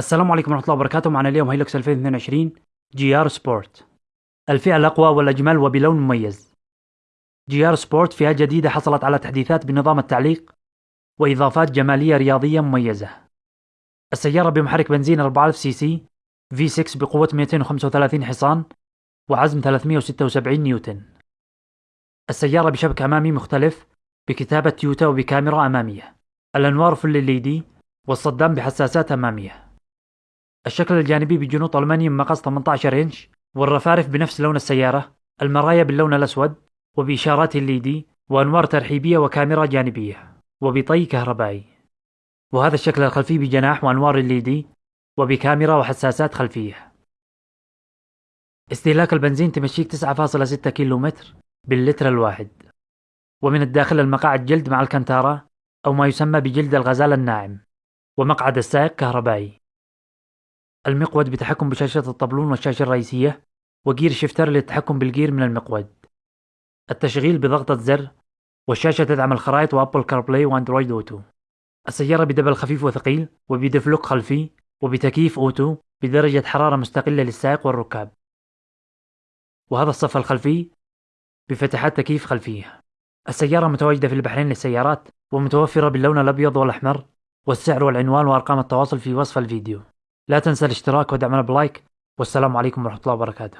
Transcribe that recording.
السلام عليكم ورحمة الله وبركاته. معنا اليوم Hilux 2022 GR Sport. الفئة الأقوى والأجمل وبلون مميز. GR Sport فئة جديدة حصلت على تحديثات بنظام التعليق وإضافات جمالية رياضية مميزة. السيارة بمحرك بنزين 4000 CC V6 بقوة 235 حصان وعزم 376 نيوتن. السيارة بشبك أمامي مختلف بكتابة تويوتا وبكاميرا أمامية. الأنوار فل ال والصدام بحساسات أمامية. الشكل الجانبي بجنوط ألمنيوم مقاس 18 إنش والرفارف بنفس لون السيارة المرايا باللون الأسود وبإشارات الليدي وأنوار ترحيبية وكاميرا جانبية وبطي كهربائي. وهذا الشكل الخلفي بجناح وأنوار الليدي وبكاميرا وحساسات خلفية. استهلاك البنزين تمشيك 9.6 كيلومتر باللتر الواحد. ومن الداخل المقاعد جلد مع ألكنتارا أو ما يسمى بجلد الغزال الناعم ومقعد السائق كهربائي. المقود بتحكم بشاشة الطبلون والشاشة الرئيسية و gear shifter للتحكم بال gear من المقود. التشغيل بضغطة زر والشاشة تدعم الخرائط و Apple CarPlay و Android Auto. السيارة بدبل خفيف وثقيل وب diff lock خلفي وبتكييف auto بدرجة حرارة مستقلة للسائق والركاب. وهذا الصف الخلفي بفتحات تكييف خلفية. السيارة متواجدة في البحرين للسيارات ومتوفرة باللون الأبيض والأحمر والسعر والعنوان وأرقام التواصل في وصف الفيديو. لا تنسى الاشتراك ودعمنا بلايك والسلام عليكم ورحمة الله وبركاته.